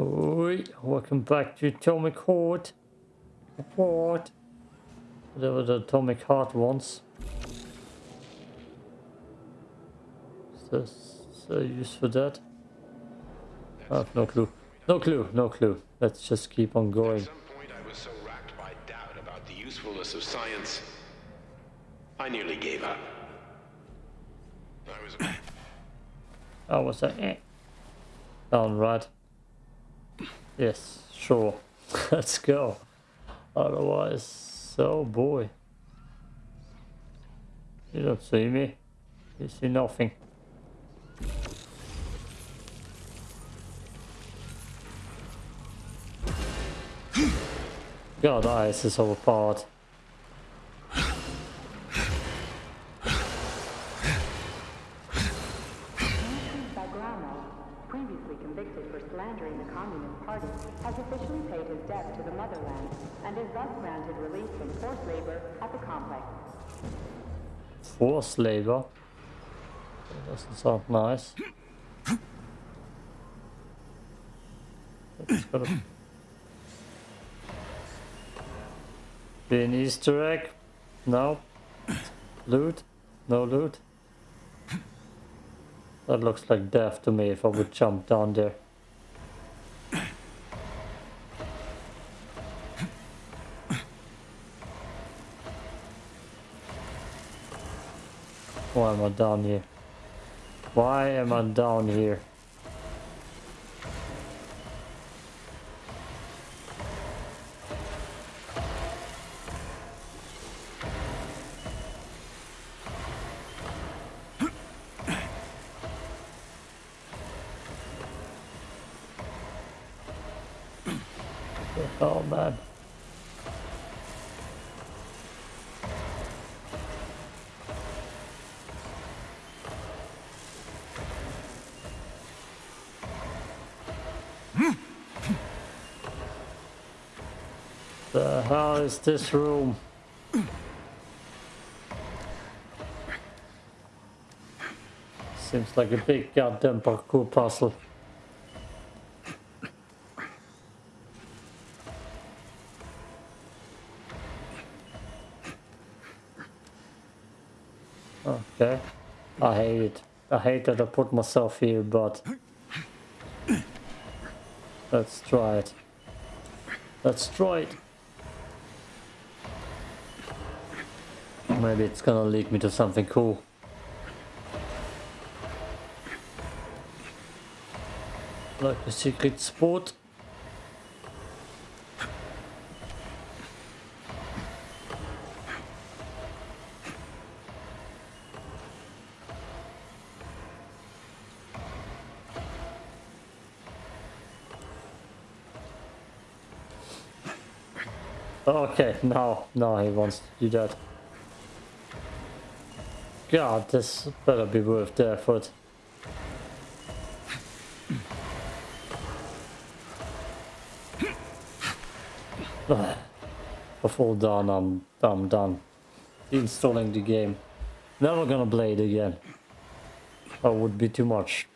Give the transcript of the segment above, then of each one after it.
Oi, welcome back to Atomic Heart. What? Whatever the Atomic Heart wants. Is this a use for that? I have no clue. No clue, no clue. Let's just keep on going. At some point, I was so racked by doubt about the usefulness of science, I nearly gave up. I was. Oh, what's that? Eh. Down right. Yes, sure. Let's go. Otherwise, oh boy. You don't see me. You see nothing. God, ice is overpowered. Bagramo, previously convicted for slandering the Communist Party, has officially paid his debt to the motherland and is thus granted release from forced labor at the complex. Forced labor. That doesn't sound nice. That's be an Easter egg. No. Loot. No loot. That looks like death to me if I would jump down there. Why am I down here? Why am I down here? Is this room? Seems like a big goddamn parkour puzzle. Okay. I hate it. I hate that I put myself here, but let's try it. Let's try it. Maybe it's gonna lead me to something cool. Like a secret spot. Okay, no, no, he wants to do that. God, this better be worth the effort. Before done, I'm, I'm done. Installing the game. Never gonna play it again. That would be too much.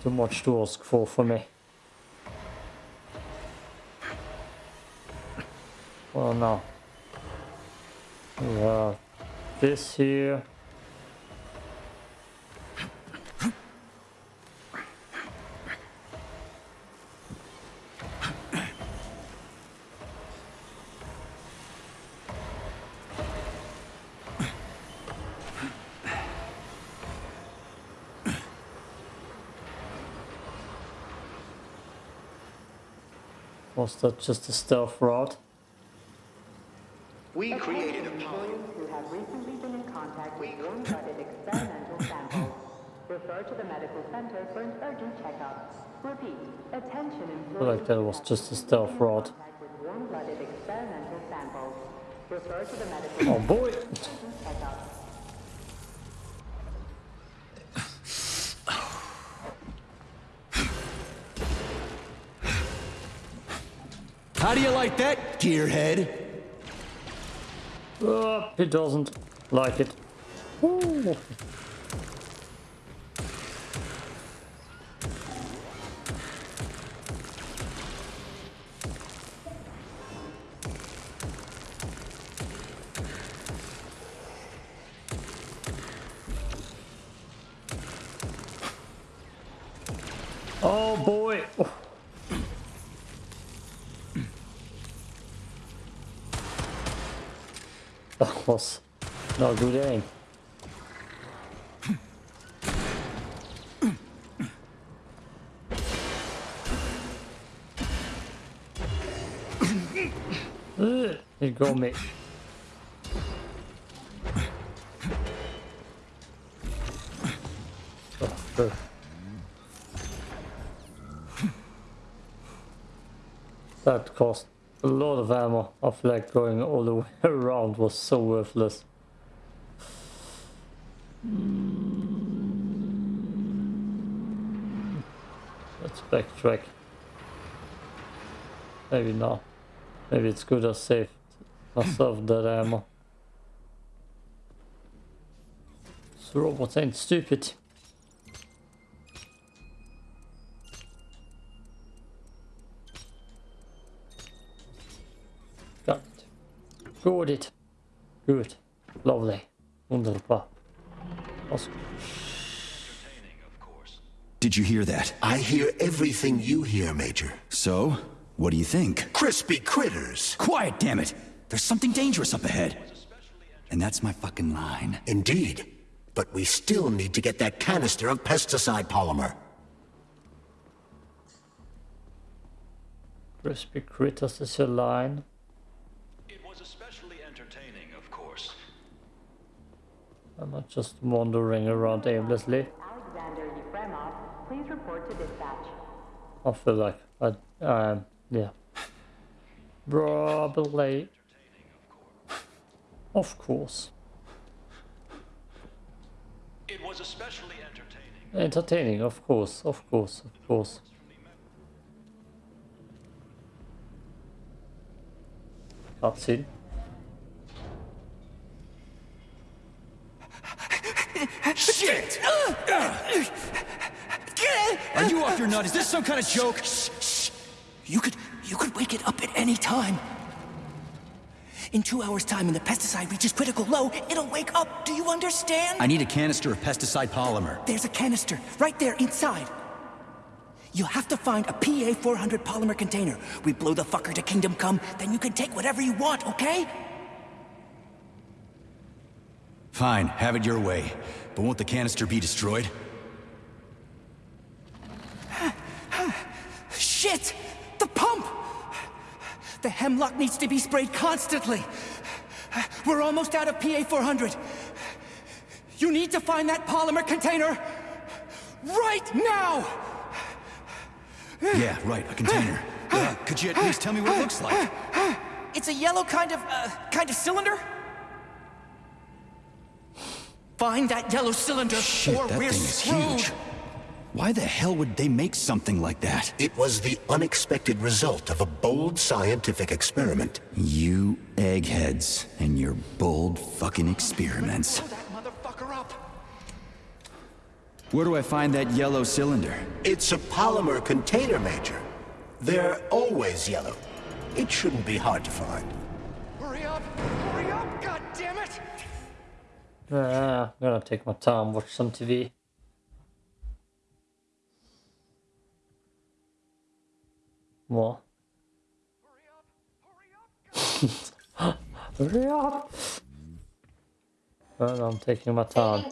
Too much to ask for for me. Well, no. Have this here. Was that just a stealth rod? We created a poly. Employees who have recently been in contact with warm-blooded experimental samples. Refer to the medical center for an urgent checkup. Repeat, attention I feel employees. like that was just a stealth rod. With warm-blooded experimental samples. Refer to the medical Oh boy! urgent checkup. How do you like that, gearhead? Uh, oh, he doesn't like it. Ooh. Ugh, It got me. Oh. That cost a lot of ammo. I feel like going all the way around was so worthless. Let's backtrack. Maybe not. Maybe it's good I saved myself that ammo. So robots ain't stupid. Got it. Got it. Good. Lovely. Wunderbar. Awesome. Did you hear that? I hear everything you hear, Major. So, what do you think? Crispy critters. Quiet, damn it! There's something dangerous up ahead. And that's my fucking line. Indeed. But we still need to get that canister of pesticide polymer. Crispy critters is your line. It was especially entertaining, of course. I'm not just wandering around aimlessly. Alexander Yefremov, please report to dispatch. I feel like I, um, yeah. Probably. Of course. It was especially entertaining. Entertaining, of course, of course, of course. Cutscene. Shit! Are you off your nut? Is this some kind of joke? You could, you could wake it up at any time. In two hours' time, when the pesticide reaches critical low, it'll wake up. Do you understand? I need a canister of pesticide polymer. There's a canister right there inside. You'll have to find a PA-400 polymer container. We blow the fucker to Kingdom Come, then you can take whatever you want, okay? Fine, have it your way. But won't the canister be destroyed? Shit! The pump! The hemlock needs to be sprayed constantly. We're almost out of PA-400. You need to find that polymer container right now! Yeah, right, a container. Uh, could you at least tell me what it looks like? It's a yellow kind of, uh, kind of cylinder? Find that yellow cylinder, Shit, or that we're thing is screwed. huge. Why the hell would they make something like that? It was the unexpected result of a bold scientific experiment. You eggheads and your bold fucking experiments. Blow that motherfucker up. Where do I find that yellow cylinder? It's a polymer container, Major. They're always yellow. It shouldn't be hard to find. Hurry up! Hurry up! God damn it! Ah, I'm gonna take my time, watch some TV. What? Hurry up! Well, I'm taking my time.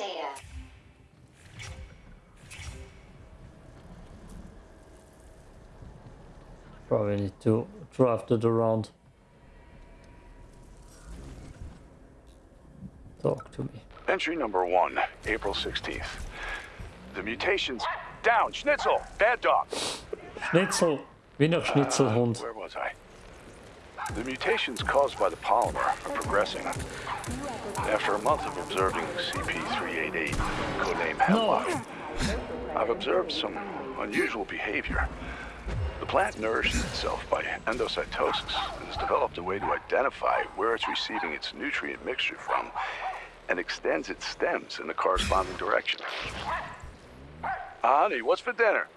Probably need to draft it around. Talk to me. Entry number one, April 16th. The mutations down. Schnitzel, bad dog. Schnitzel! Wiener Schnitzelhund. Uh, where was I? The mutations caused by the polymer are progressing. After a month of observing CP388, codename Hemlock, I've observed some unusual behavior. The plant nourishes itself by endocytosis and has developed a way to identify where it's receiving its nutrient mixture from and extends its stems in the corresponding direction. Honey, what's for dinner?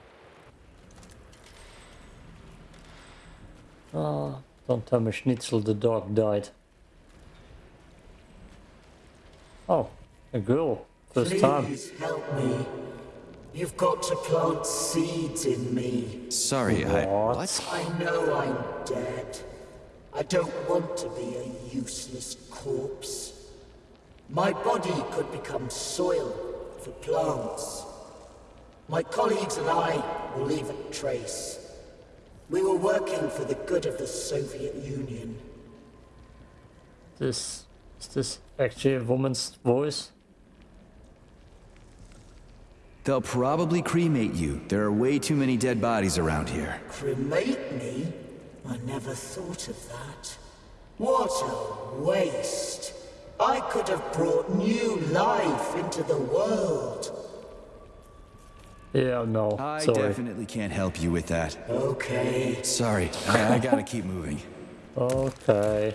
Ah, don't tell me Schnitzel the dog died. Oh, a girl. First time. help me. You've got to plant seeds in me. Sorry, I. What? I know I'm dead. I don't want to be a useless corpse. My body could become soil for plants. My colleagues and I will leave a trace. We were working for the good of the Soviet Union. This is this actually a woman's voice? They'll probably cremate you. There are way too many dead bodies around here. Cremate me? I never thought of that. What a waste. I could have brought new life into the world. Yeah, no. I sorry. definitely can't help you with that. Okay. Sorry, I, I gotta keep moving. Okay.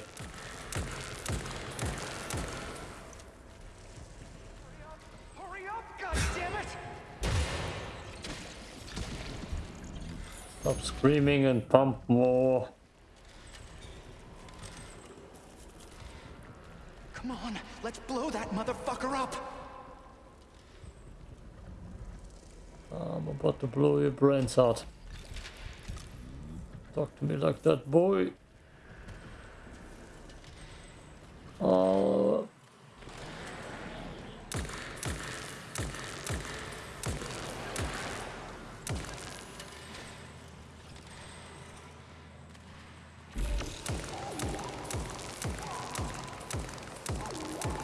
Hurry up, goddammit! Stop screaming and pump more. Come on, let's blow that motherfucker up! Um, I'm about to blow your brains out. Talk to me like that, boy. Oh.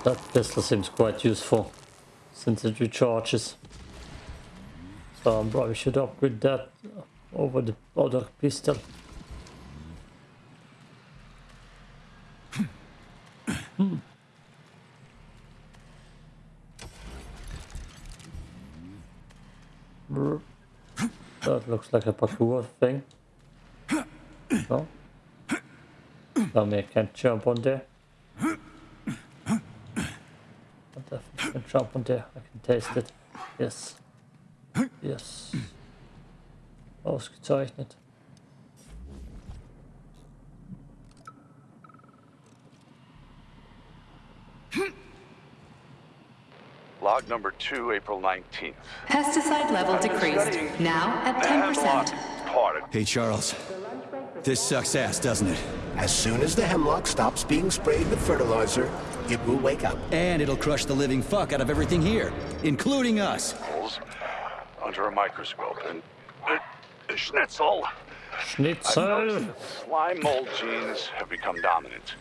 That pistol seems quite useful since it recharges. So I probably should upgrade that over the other pistol. Hmm. That looks like a parkour thing. No? Tell me I can't jump on there. I definitely can jump on there. I can taste it. Yes. Yes. Ausgezeichnet. Log number two, April 19th. Pesticide level decreased. Now at 10%. Hey, Charles. This sucks ass, doesn't it? As soon as the hemlock stops being sprayed with fertilizer, it will wake up. And it'll crush the living fuck out of everything here, including us. Under a microscope and... Uh, Schnitzel. Schnitzel! Slime mold genes have become dominant.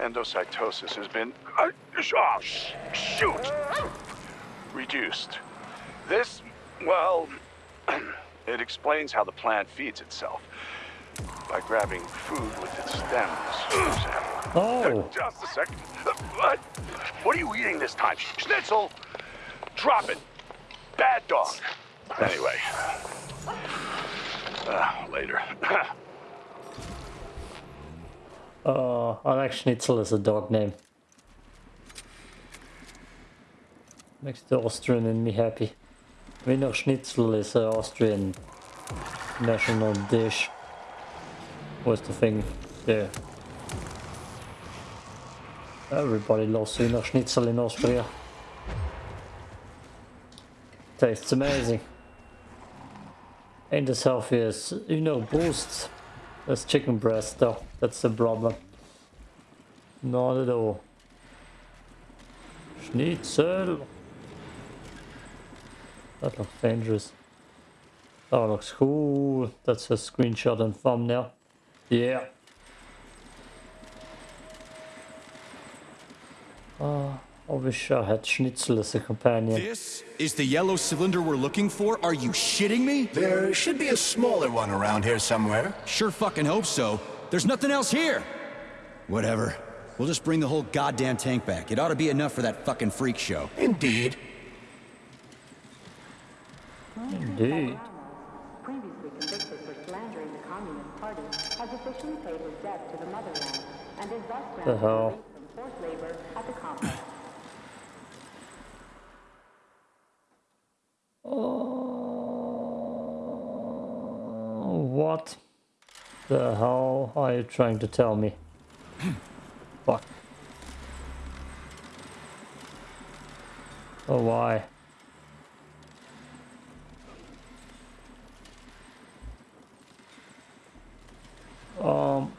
Endocytosis has been... Uh, oh, sh- shoot! Reduced. This, well, it explains how the plant feeds itself. By grabbing food with its stems. Oh! Just a second. What? What are you eating this time? Schnitzel! Drop it! Bad dog! Anyway. Uh, later. I like Schnitzel as a dog name. Makes the Austrian in me happy. Wiener Schnitzel is an Austrian national dish. What's the thing there? Everybody loves Wiener Schnitzel in Austria. Tastes amazing. Ain't as healthy as, you know, boosts. That's chicken breast though, that's the problem. Not at all. Schnitzel! That looks dangerous. That looks cool. That's a screenshot and thumbnail. Yeah. Oh, I wish I had Schnitzel as a companion. This is the yellow cylinder we're looking for? Are you shitting me? There should be a smaller one around here somewhere. Sure fucking hope so. There's nothing else here. Whatever. We'll just bring the whole goddamn tank back. It ought to be enough for that fucking freak show. Indeed. Indeed. previously convicted for slandering the Communist Party, has officially paid his debt to the motherland and is thus The hell? What the hell are you trying to tell me? Fuck. Oh, why? Um...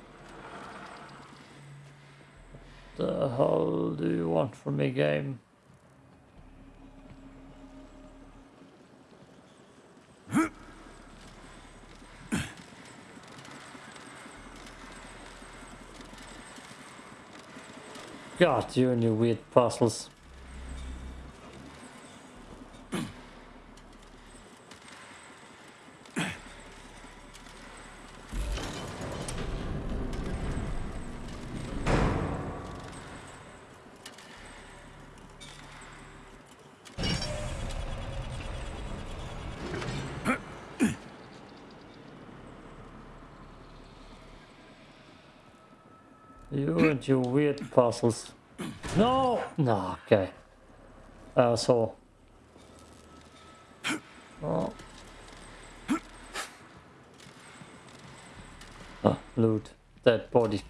The hell do you want from me, game? God, you and your weird puzzles. You and your weird puzzles. No! No, okay. Asshole. Oh. Ah, loot. Dead body.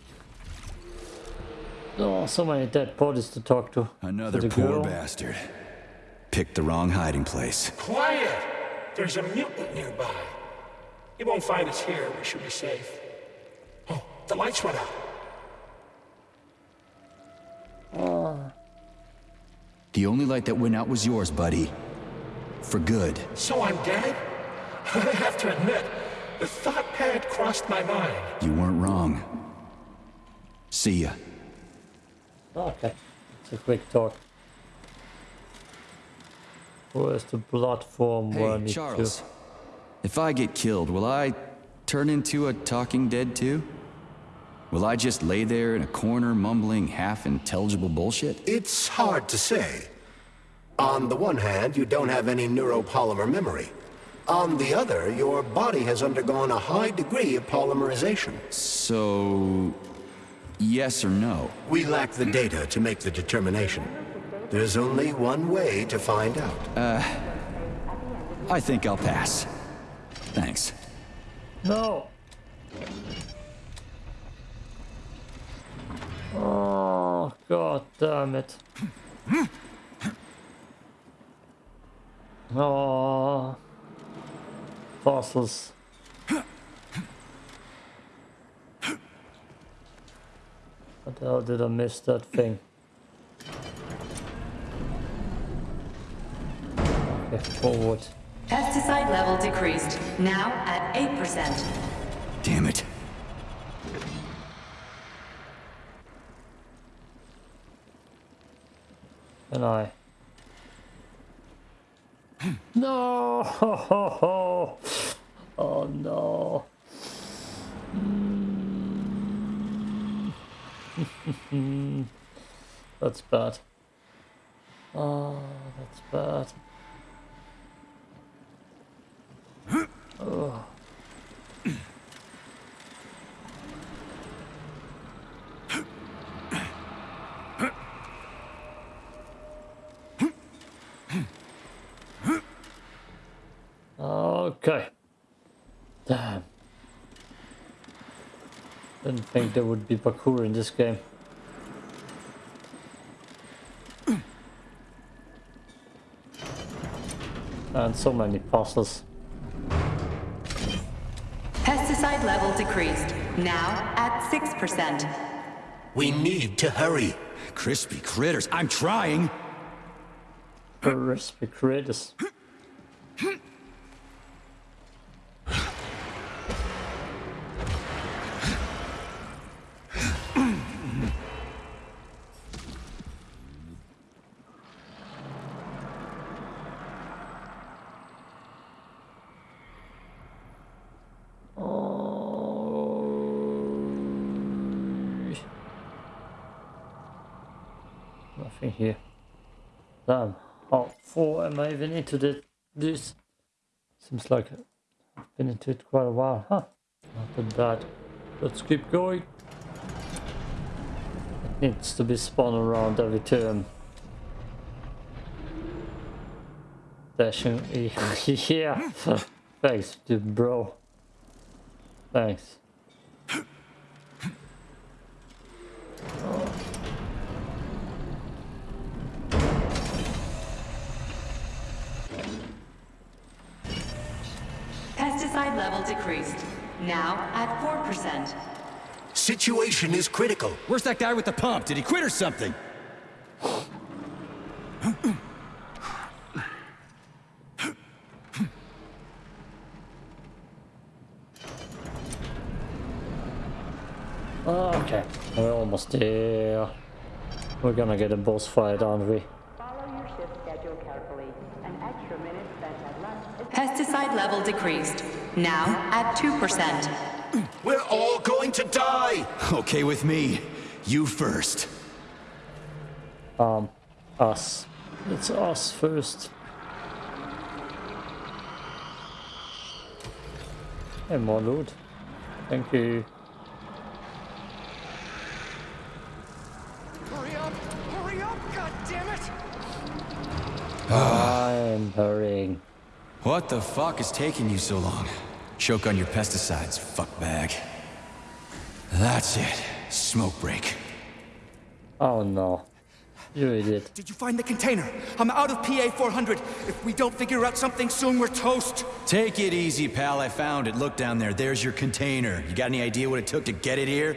Oh, so many dead bodies to talk to. Another To the poor girl. bastard. Picked the wrong hiding place. Quiet! There's a mutant nearby. He won't find us here. We should be safe. Oh, the lights went out. Oh. The only light that went out was yours, buddy. For good. So I'm dead? I have to admit, the thought had crossed my mind. You weren't wrong. See ya. Okay. It's a quick talk. Where's the platform where I Hey, need Charles. If I get killed, will I turn into a talking dead too? Will I just lay there in a corner mumbling half intelligible bullshit? It's hard to say. On the one hand, you don't have any neuropolymer memory. On the other, your body has undergone a high degree of polymerization. So. Yes or no? We lack the data to make the determination. There's only one way to find out. Uh... I think I'll pass. Thanks. No! Oh, god damn it. Oh. Fossils. What the hell did I miss that thing? Okay, forward. Pesticide level decreased. Now at 8%. Damn it. And I. No! Oh no. Mm. that's bad. Oh, that's bad. Oh. Okay. Damn. Didn't think there would be parkour in this game. And so many puzzles. Pesticide level decreased. Now at 6%. We need to hurry. Crispy critters. I'm trying. Crispy critters. Oh. Nothing here. Damn, how far am I even into the, this? Seems like I've been into it quite a while, huh? Not that bad. Let's keep going. It needs to be spun around every turn. Dashing, yeah. Thanks, dude, bro. Thanks. Pesticide level decreased. Now at 4%. situation is critical. Where's that guy with the pump? Did he quit or something? Okay, we're almost there. We're gonna get a boss fight, aren't we? Follow your shift schedule carefully. An extra minute spent at lunch is Pesticide level decreased. Now at 2%. We're all going to die! Okay with me. You first. Um, us. It's us first. And more loot. Thank you. Hurry up! Hurry up, goddammit! I'm hurrying. What the fuck is taking you so long? Choke on your pesticides, fuckbag. That's it. Smoke break. Oh no. You idiot. Did you find the container? I'm out of PA 400. If we don't figure out something soon, we're toast. Take it easy, pal. I found it. Look down there. There's your container. You got any idea what it took to get it here?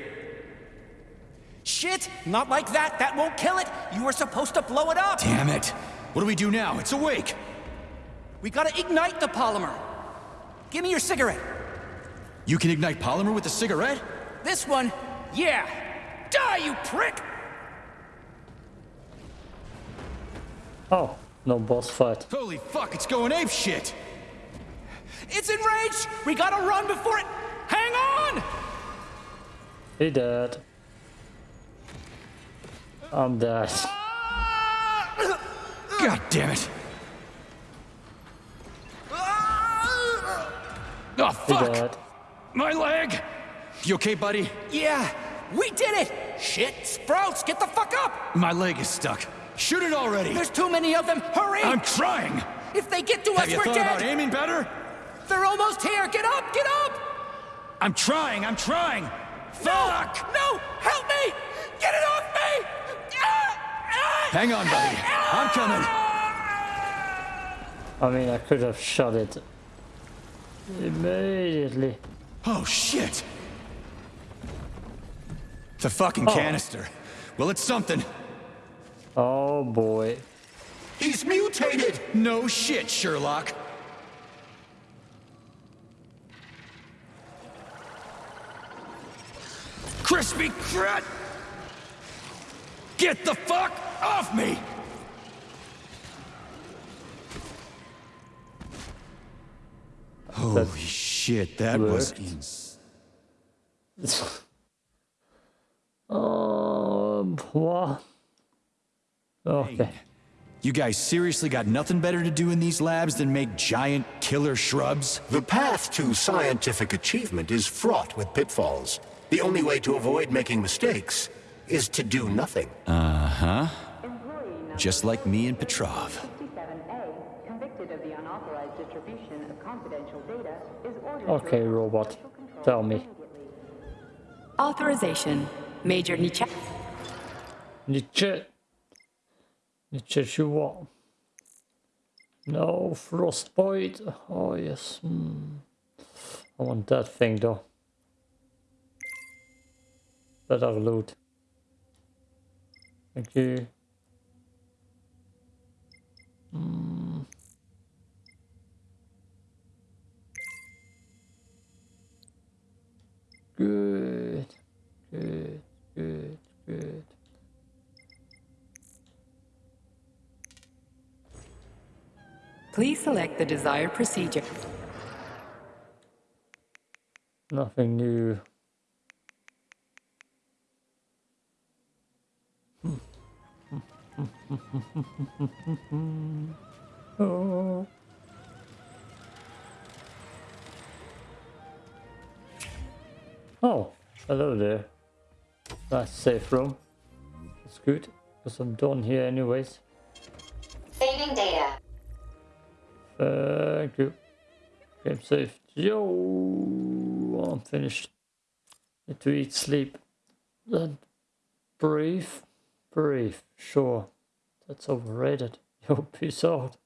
Shit! Not like that. That won't kill it. You were supposed to blow it up. Damn it. What do we do now? It's awake. We gotta ignite the polymer. Give me your cigarette. You can ignite polymer with a cigarette? This one, yeah. Die, you prick! Oh, no boss fight. Holy fuck, it's going ape shit! It's enraged! We gotta run before it. Hang on! He dead. I'm dead. Ah! God damn it! Oh fuck! dead. My leg! You okay, buddy? Yeah, we did it! Shit, Sprouts, get the fuck up! My leg is stuck. Shoot it already! There's too many of them. Hurry! I'm trying! If they get to Have us, we're dead! Have you thought dead. about aiming better? They're almost here. Get up! Get up! I'm trying, I'm trying! Fuck! No! Help me! Get it off me! Hang on, buddy. I'm coming. I mean, I could have shot it immediately. Oh, shit! The fucking Oh. canister. Well, it's something. Oh boy. He's mutated! No shit, Sherlock. Crispy crat! Get the fuck off me! Holy shit, that was worked. ins- Um, what? Okay. You guys seriously got nothing better to do in these labs than make giant killer shrubs? The path to scientific achievement is fraught with pitfalls. The only way to avoid making mistakes is to do nothing. Uh-huh. Just like me and Petrov. 67A, convicted of the unauthorized distribution of confidential data, is ordered Okay, to robot. Tell me. Authorization. Major Nietzsche. Nietzsche. Nietzsche Chua. No, Frostbite. Oh, yes. Hmm. I want that thing, though. Better loot. Thank you. Hmm. Good. Good. Good. Good. Please select the desired procedure. Nothing new. Safe room. That's good, because I'm done here anyways. Saving data. Uh, Thank you. Game saved. Yo, I'm finished. Need to eat, sleep, then breathe. Breathe. Sure, that's overrated. Yo, peace out.